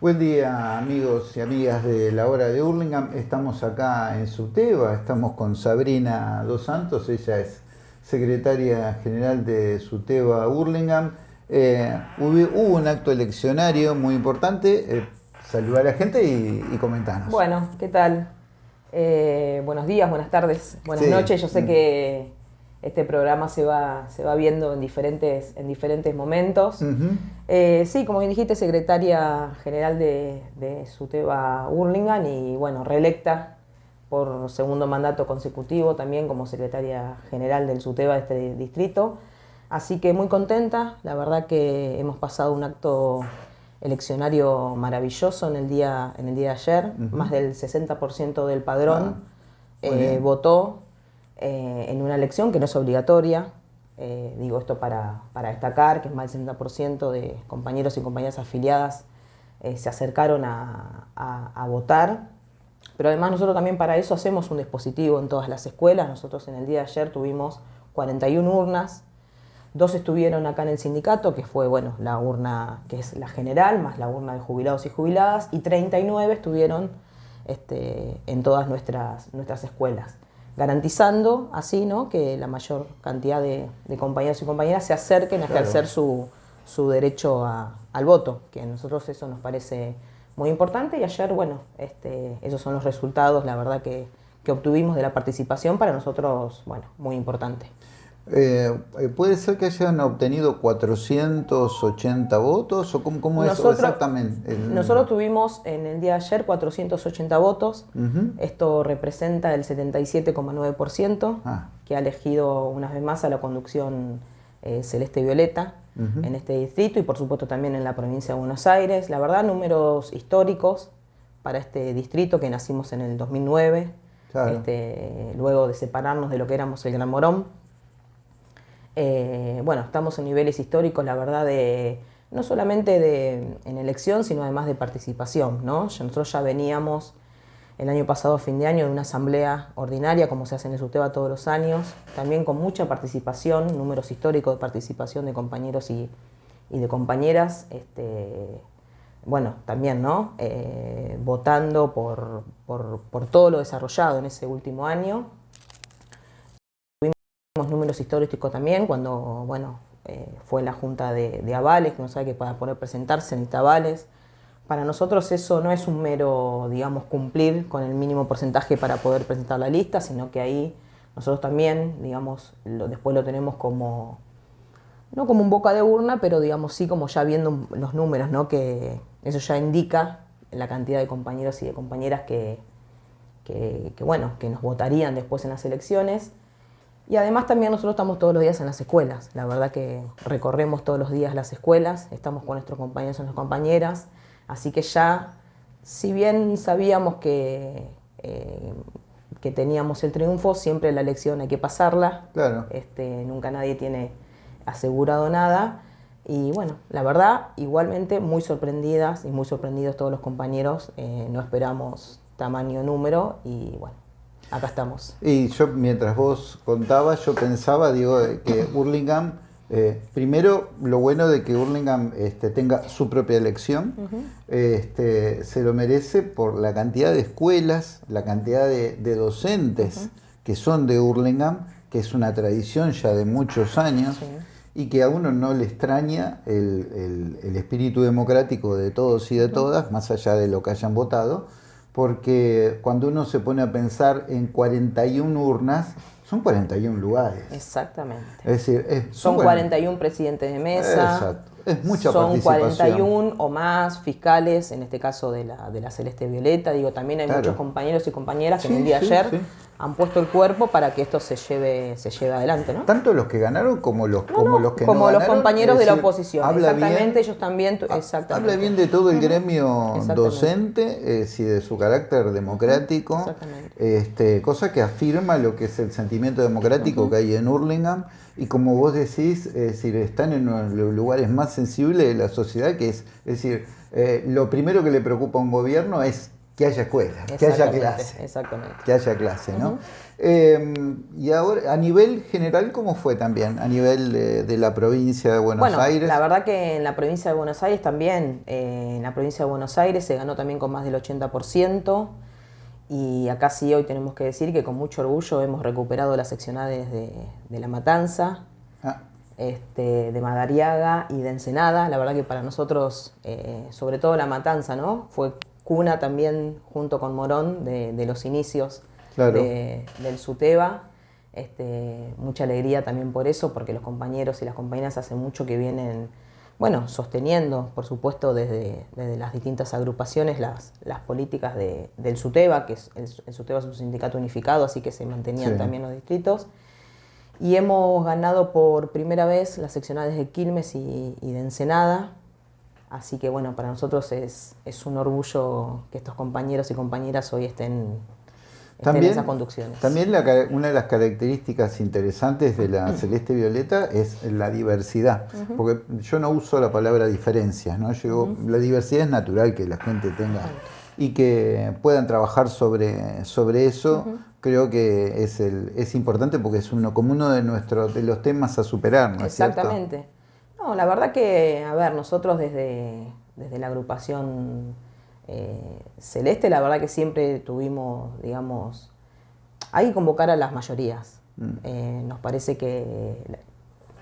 Buen día amigos y amigas de la hora de Hurlingham. Estamos acá en Suteba, estamos con Sabrina Dos Santos, ella es secretaria general de Suteba Hurlingham. Eh, hubo, un acto eleccionario muy importante. Eh, saludar a la gente y, y comentarnos. Bueno, ¿qué tal? Eh, buenos días, buenas tardes, buenas noches. Yo sé que este programa se va, se va viendo en diferentes, en diferentes momentos. Eh, sí, como bien dijiste, secretaria general de, de SUTEBA Hurlingham y bueno, reelecta por segundo mandato consecutivo también como secretaria general del SUTEBA de este distrito. Así que muy contenta, la verdad que hemos pasado un acto eleccionario maravilloso en el día, en el día de ayer, más del 60% del padrón ah, eh, votó eh, en una elección que no es obligatoria, eh, digo esto para, destacar, que más del 60% de compañeros y compañeras afiliadas eh, se acercaron a, votar, pero además nosotros también para eso hacemos un dispositivo en todas las escuelas, nosotros en el día de ayer tuvimos 41 urnas, dos estuvieron acá en el sindicato, que fue bueno, la urna que es la general, más la urna de jubilados y jubiladas, y 39 estuvieron este, en todas nuestras, nuestras escuelas garantizando así ¿no? que la mayor cantidad de, compañeros y compañeras se acerquen a ejercer su, derecho al voto, que a nosotros eso nos parece muy importante y ayer, bueno, este, esos son los resultados, la verdad que, que obtuvimos de la participación para nosotros, bueno, muy importante. Eh, eh, ¿Puede ser que hayan obtenido 480 votos o cómo, es exactamente? Nosotros tuvimos en el día de ayer 480 votos, esto representa el 77,9% ah. que ha elegido una vez más a la conducción eh, Celeste Violeta en este distrito y por supuesto también en la provincia de Buenos Aires. La verdad, números históricos para este distrito que nacimos en el 2009, este, luego de separarnos de lo que éramos el Gran Morón. Eh, bueno, estamos en niveles históricos, la verdad, de no solamente de, en elección, sino además de participación. ¿no? Nosotros ya veníamos el año pasado, fin de año, de una asamblea ordinaria, como se hace en el SUTEBA todos los años, también con mucha participación, números históricos de participación de compañeros y, de compañeras, este, bueno, también, ¿no? Eh, votando por todo lo desarrollado en ese último año, números históricos también, cuando bueno, eh, fue la junta de, avales, que no sabe que para poder presentarse necesita avales. Para nosotros eso no es un mero, digamos, cumplir con el mínimo porcentaje para poder presentar la lista, sino que ahí nosotros también, digamos, después lo tenemos como, no como un boca de urna, pero digamos sí como ya viendo los números, ¿no? Que eso ya indica la cantidad de compañeros y de compañeras que, que, que bueno, que nos votarían después en las elecciones. Y además también nosotros estamos todos los días en las escuelas. La verdad que recorremos todos los días las escuelas, estamos con nuestros compañeros y nuestras compañeras. Así que ya, si bien sabíamos que, eh, que teníamos el triunfo, siempre la elección hay que pasarla. Claro. Este, nunca nadie tiene asegurado nada. Y bueno, la verdad, igualmente muy sorprendidas y muy sorprendidos todos los compañeros. Eh, no esperamos tamaño número y bueno, acá estamos. Y yo, mientras vos contabas, yo pensaba, digo, que Hurlingham, eh, primero, lo bueno de que Hurlingham este, tenga su propia elección, este, se lo merece por la cantidad de escuelas, la cantidad de, docentes que son de Hurlingham, que es una tradición ya de muchos años. y que a uno no le extraña el, el, espíritu democrático de todos y de todas, más allá de lo que hayan votado, porque cuando uno se pone a pensar en 41 urnas, son 41 lugares. Exactamente. Es decir, son, 41 presidentes de mesa. Exacto. Es mucha Son 41 o más fiscales, en este caso de la, de la Celeste Violeta. Digo, también hay muchos compañeros y compañeras que en el día de ayer han puesto el cuerpo para que esto se lleve, se lleve adelante, ¿no? Tanto los que ganaron como los, como los que como los compañeros de la oposición. exactamente, ellos también. Exactamente. Habla bien de todo el gremio docente, eh, de su carácter democrático, este, cosa que afirma lo que es el sentimiento democrático que hay en Hurlingham. Y como vos decís, es decir, están en los lugares más sensibles de la sociedad, que es, es decir, eh, lo primero que le preocupa a un gobierno es que haya escuela, que haya clase. Exactamente. Que haya clase, ¿no? Em, y ahora, a nivel general, ¿cómo fue también? A nivel de, la provincia de Buenos bueno, Aires. La verdad que en la provincia de Buenos Aires también, eh, en la provincia de Buenos Aires se ganó también con más del 80%. Y acá sí hoy tenemos que decir que con mucho orgullo hemos recuperado las seccionales de, La Matanza, ah. Este, de Madariaga y de Ensenada. La verdad que para nosotros, eh, sobre todo La Matanza, ¿no? Fue cuna también junto con Morón de los inicios del SUTEBA. Este, mucha alegría también por eso, porque los compañeros y las compañeras hace mucho que vienen, bueno, sosteniendo, por supuesto, desde, las distintas agrupaciones las, las políticas del SUTEBA, que es, el, SUTEBA es un sindicato unificado, así que se mantenían también los distritos. Y hemos ganado por primera vez las seccionales de Quilmes y, de Ensenada, Así que bueno, para nosotros es, es, un orgullo que estos compañeros y compañeras hoy estén también, También una de las características interesantes de la celeste violeta es la diversidad, porque yo no uso la palabra diferencias, ¿no? La diversidad es natural que la gente tenga y que puedan trabajar sobre, sobre eso. Creo que es, el, es importante porque es uno como uno de nuestros de los temas a superar, ¿no Exactamente. No, la verdad que, a ver, nosotros desde, desde la agrupación eh, celeste, la verdad que siempre tuvimos, digamos, hay convocar a las mayorías. Mm. Eh, nos parece que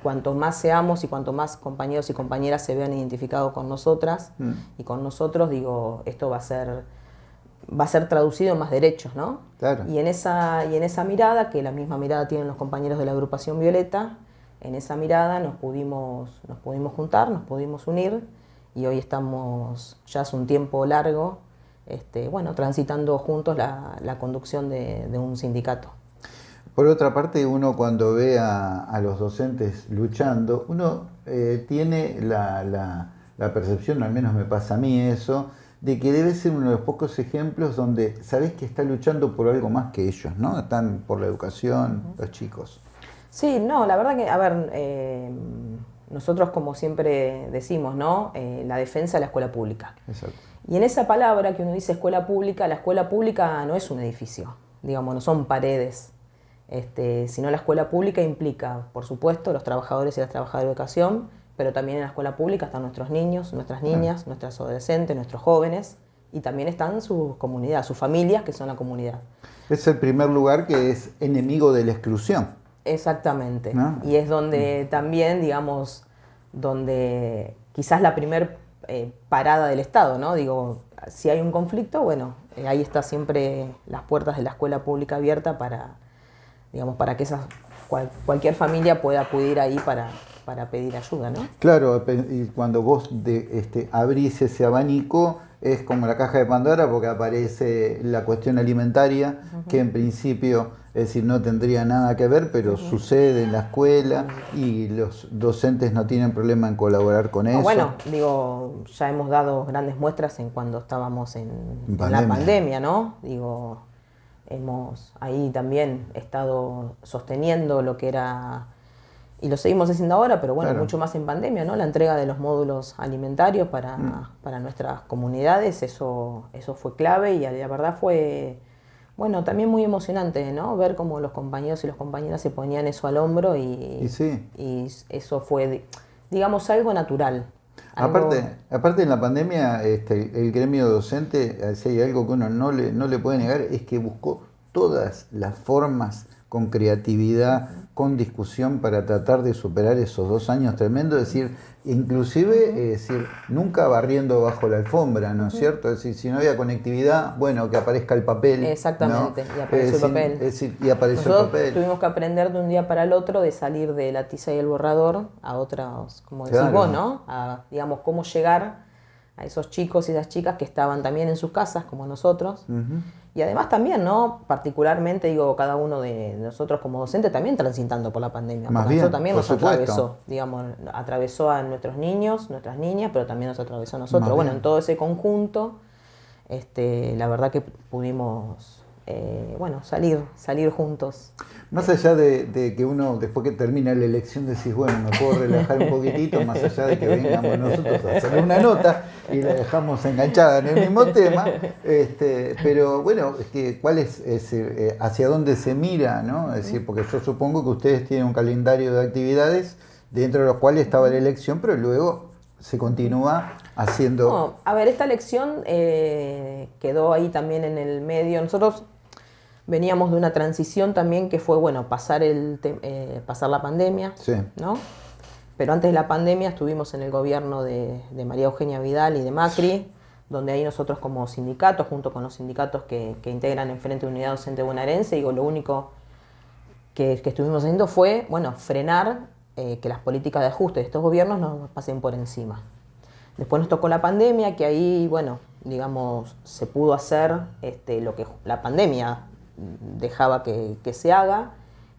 cuanto más seamos y cuanto más compañeros y compañeras se vean identificados con nosotras mm. y con nosotros, digo, esto va a ser va a ser traducido en más derechos, ¿no? Y en esa y en esa mirada, que la misma mirada tienen los compañeros de la agrupación Violeta, en esa mirada nos pudimos nos pudimos juntar, nos pudimos unir y hoy estamos ya hace un tiempo largo, este, bueno, transitando juntos la, conducción de, un sindicato. Por otra parte, uno cuando ve a, los docentes luchando, uno eh, tiene la, percepción, al menos me pasa a mí eso, de que debe ser uno de los pocos ejemplos donde sabés que está luchando por algo más que ellos, ¿no? Están por la educación, los chicos. Sí, no, la verdad que, a ver, eh, nosotros, como siempre decimos, ¿no? Eh, la defensa de la escuela pública. Exacto. Y en esa palabra que uno dice escuela pública, la escuela pública no es un edificio, digamos, no son paredes, este, sino la escuela pública implica, por supuesto, los trabajadores y las trabajadoras de educación, pero también en la escuela pública están nuestros niños, nuestras niñas, nuestras adolescentes, nuestros jóvenes, y también están sus comunidades, sus familias, que son la comunidad. Es el primer lugar que es enemigo de la exclusión. Exactamente. Y es donde también, digamos, donde quizás la primer eh, parada del Estado, ¿no? Digo, si hay un conflicto, bueno, eh, ahí está siempre las puertas de la escuela pública abierta para, digamos, para que esa cualquier familia pueda acudir ahí para, para pedir ayuda, ¿no? Claro, y cuando vos de, este, abrís ese abanico, es como la caja de Pandora porque aparece la cuestión alimentaria, que en principio, es decir, no tendría nada que ver, pero sucede en la escuela y los docentes no tienen problema en colaborar con eso. Bueno, digo, ya hemos dado grandes muestras en cuando estábamos en, la pandemia, ¿no? Digo, hemos ahí también estado sosteniendo lo que era y lo seguimos haciendo ahora, pero bueno, mucho más en pandemia, ¿no? La entrega de los módulos alimentarios para, mm. para nuestras comunidades, eso, eso fue clave y la verdad fue, bueno, también muy emocionante, ¿no? Ver cómo los compañeros y las compañeras se ponían eso al hombro y, y, eso fue, digamos, algo natural. Aparte, aparte en la pandemia, este, el gremio docente, si hay algo que uno no le, no le puede negar, es que buscó todas las formas con creatividad, con discusión para tratar de superar esos dos años tremendos, es decir, inclusive, es decir, nunca barriendo bajo la alfombra, ¿no es cierto? Es decir, si no había conectividad, bueno, que aparezca el papel. Exactamente, y aparece el papel. Es decir, y aparece el papel. Tuvimos que aprender de un día para el otro de salir de la tiza y el borrador a otras, como decís vos, ¿no? A, digamos, cómo llegar a esos chicos y esas chicas que estaban también en sus casas, como nosotros. Y además también, ¿no? Particularmente, digo, cada uno de nosotros como docente también transitando por la pandemia. Más bien, eso también nos atravesó, digamos, atravesó a nuestros niños, nuestras niñas, pero también nos atravesó a nosotros. bueno, en todo ese conjunto, este, la verdad que pudimos eh, bueno, salir, salir juntos. Más allá de, que uno, después que termina la elección, decís, bueno, me puedo relajar un poquitito, más allá de que vengamos nosotros a hacer una nota y la dejamos enganchada en el mismo tema, este, pero bueno, es que, ¿cuál es, eh, hacia dónde se mira, no? Es decir, porque yo supongo que ustedes tienen un calendario de actividades dentro de los cuales estaba la elección, pero luego se continúa haciendo... a ver, esta elección eh, quedó ahí también en el medio. Nosotros Veníamos de una transición también que fue, bueno, pasar, el eh, pasar la pandemia, ¿no? Pero antes de la pandemia estuvimos en el gobierno de, María Eugenia Vidal y de Macri, donde ahí nosotros como sindicatos, junto con los sindicatos que, integran el Frente de Unidad Docente Bonaerense, digo, lo único que, estuvimos haciendo fue, bueno, frenar eh, que las políticas de ajuste de estos gobiernos nos pasen por encima. Después nos tocó la pandemia, que ahí, bueno, digamos, se pudo hacer este, lo que la pandemia dejaba que, se haga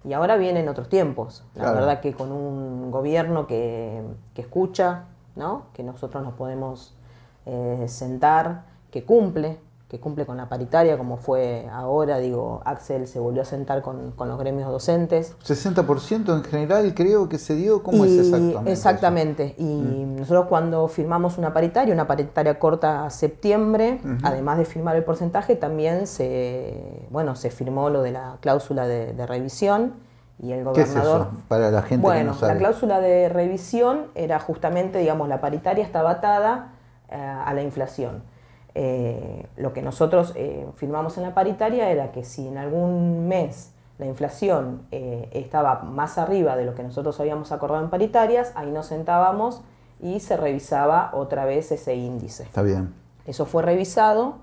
y ahora vienen otros tiempos. La verdad que con un gobierno que, escucha, ¿no? que nosotros nos podemos eh, sentar, que cumple, que cumple con la paritaria, como fue ahora, digo, Axel se volvió a sentar con, los gremios docentes. 60% en general creo que se dio, ¿cómo es exactamente? Exactamente, y mm. nosotros cuando firmamos una paritaria, una paritaria corta a septiembre, además de firmar el porcentaje, también se, bueno, se firmó lo de la cláusula de, revisión y el gobernador... ¿Qué es Para la gente bueno, la cláusula de revisión era justamente, digamos, la paritaria estaba atada eh, a la inflación. Eh, lo que nosotros eh, firmamos en la paritaria era que si en algún mes la inflación eh, estaba más arriba de lo que nosotros habíamos acordado en paritarias, ahí nos sentábamos y se revisaba otra vez ese índice. Está bien. Eso fue revisado,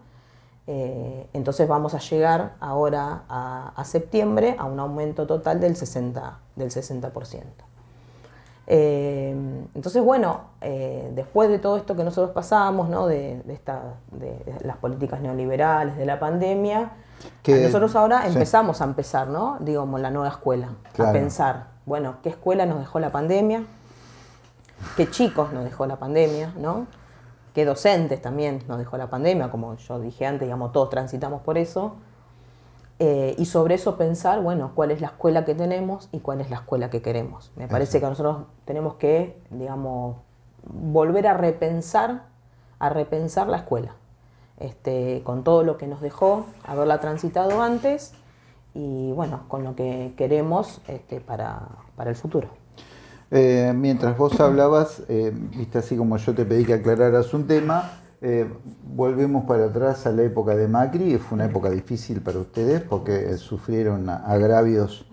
entonces vamos a llegar ahora a, septiembre a un aumento total del 60%. Del 60%. Eh, entonces, bueno, eh, después de todo esto que nosotros pasamos, ¿no? de, esta, de, las políticas neoliberales, de la pandemia, nosotros ahora empezamos a empezar, ¿no? digamos, la nueva escuela, a pensar, bueno, ¿qué escuela nos dejó la pandemia? ¿Qué chicos nos dejó la pandemia? ¿no? ¿Qué docentes también nos dejó la pandemia? Como yo dije antes, digamos, todos transitamos por eso. Eh, y sobre eso pensar, bueno, cuál es la escuela que tenemos y cuál es la escuela que queremos. Me parece que nosotros tenemos que, digamos, volver a repensar, a repensar la escuela, este, con todo lo que nos dejó, haberla transitado antes y, bueno, con lo que queremos este, para, el futuro. Eh, mientras vos hablabas, eh, viste así como yo te pedí que aclararas un tema, eh, volvemos para atrás a la época de Macri, fue una época difícil para ustedes porque sufrieron agravios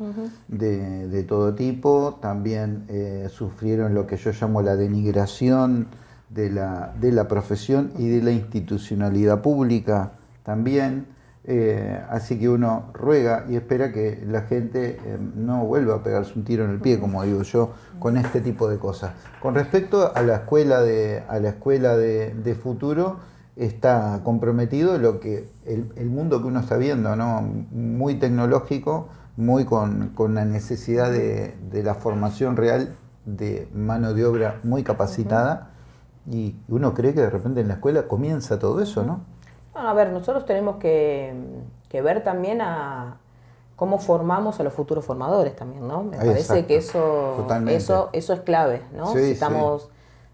de, todo tipo, también eh, sufrieron lo que yo llamo la denigración de la, de la profesión y de la institucionalidad pública también. Eh, así que uno ruega y espera que la gente eh, no vuelva a pegarse un tiro en el pie, como digo yo, con este tipo de cosas. Con respecto a la escuela de, a la escuela de, futuro, está comprometido lo que el, mundo que uno está viendo, ¿no? muy tecnológico, muy con, la necesidad de, la formación real de mano de obra muy capacitada. Y uno cree que de repente en la escuela comienza todo eso, ¿no? A ver, nosotros tenemos que, ver también a cómo formamos a los futuros formadores también, ¿no? Me parece que eso, eso, eso es clave, ¿no? si estamos,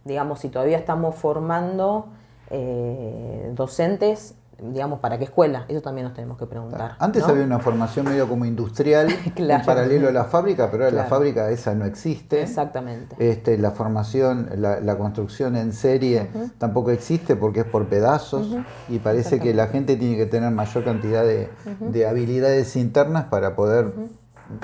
digamos, si todavía estamos formando eh, docentes digamos, ¿para qué escuela? Eso también nos tenemos que preguntar. Antes había una formación medio como industrial, en paralelo a la fábrica, pero ahora la fábrica esa no existe. Exactamente. Este, la formación, la, construcción en serie tampoco existe porque es por pedazos y parece que la gente tiene que tener mayor cantidad de, habilidades internas para poder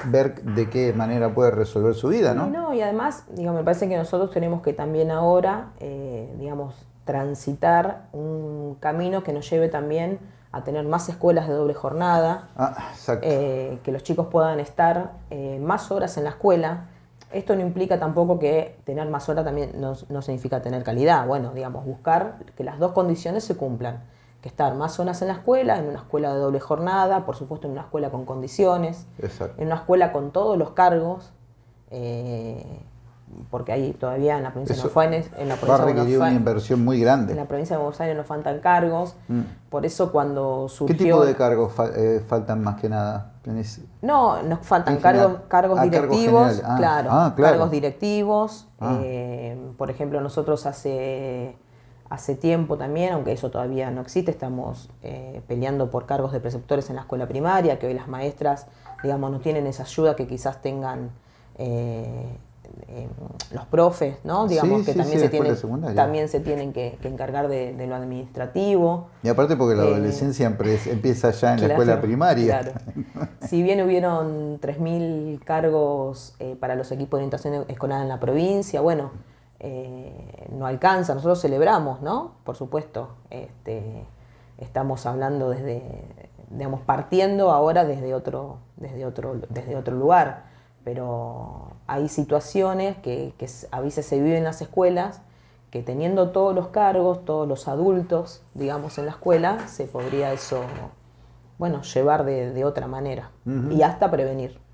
ver de qué manera puede resolver su vida, ¿no? no, y además, digamos, me parece que nosotros tenemos que también ahora, eh, digamos, transitar un camino que nos lleve también a tener más escuelas de doble jornada, ah, eh, que los chicos puedan estar eh, más horas en la escuela. Esto no implica tampoco que tener más horas también no, significa tener calidad. Bueno, digamos, buscar que las dos condiciones se cumplan. Que estar más horas en la escuela, en una escuela de doble jornada, por supuesto en una escuela con condiciones, en una escuela con todos los cargos, eh, porque ahí todavía en la provincia de Buenos Aires, en la provincia va a requerir una inversión muy grande. En la provincia de Buenos Aires nos faltan cargos, mm. por eso cuando surgió... ¿Qué tipo de cargos eh, faltan más que nada? No, nos faltan cargos, cargos ah, directivos, ah, claro, ah, claro, cargos directivos. Eh, por ejemplo, nosotros hace, hace tiempo también, aunque eso todavía no existe, estamos eh, peleando por cargos de preceptores en la escuela primaria, que hoy las maestras, digamos, no tienen esa ayuda que quizás tengan eh, los profes, ¿no? Digamos que también, se tienen, también se tienen que, encargar de, lo administrativo. Y aparte porque la eh, adolescencia empieza ya en la escuela primaria. Claro. si bien hubieron 3.000 cargos eh, para los equipos de orientación escolar en la provincia, bueno, no alcanza, nosotros celebramos, ¿no? Por supuesto, este, estamos hablando desde, digamos, partiendo ahora desde otro, desde otro, desde otro lugar pero hay situaciones que, a veces se viven en las escuelas que teniendo todos los cargos, todos los adultos, digamos, en la escuela, se podría eso, bueno, llevar de, otra manera y hasta prevenir.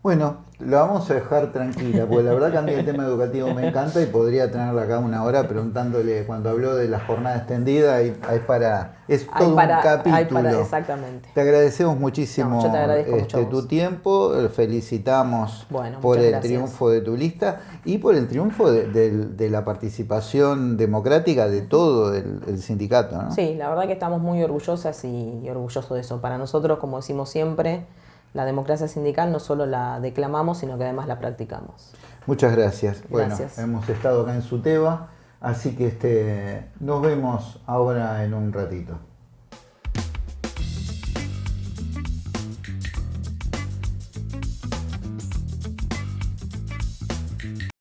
Bueno, la vamos a dejar tranquila, porque la verdad que a mí el tema educativo me encanta y podría tenerla acá una hora preguntándole cuando habló de la jornada extendida, y es para, es todo un capítulo. exactamente. Te agradecemos muchísimo este, tu tiempo, felicitamos por el triunfo de tu lista y por el triunfo de, la participación democrática de todo el, sindicato. ¿no? Sí, la verdad que estamos muy orgullosas y orgullosos de eso. Para nosotros, como decimos siempre, la democracia sindical no solo la declamamos, sino que además la practicamos. Muchas gracias. Bueno, hemos estado acá en Suteba, así que este, nos vemos ahora en un ratito.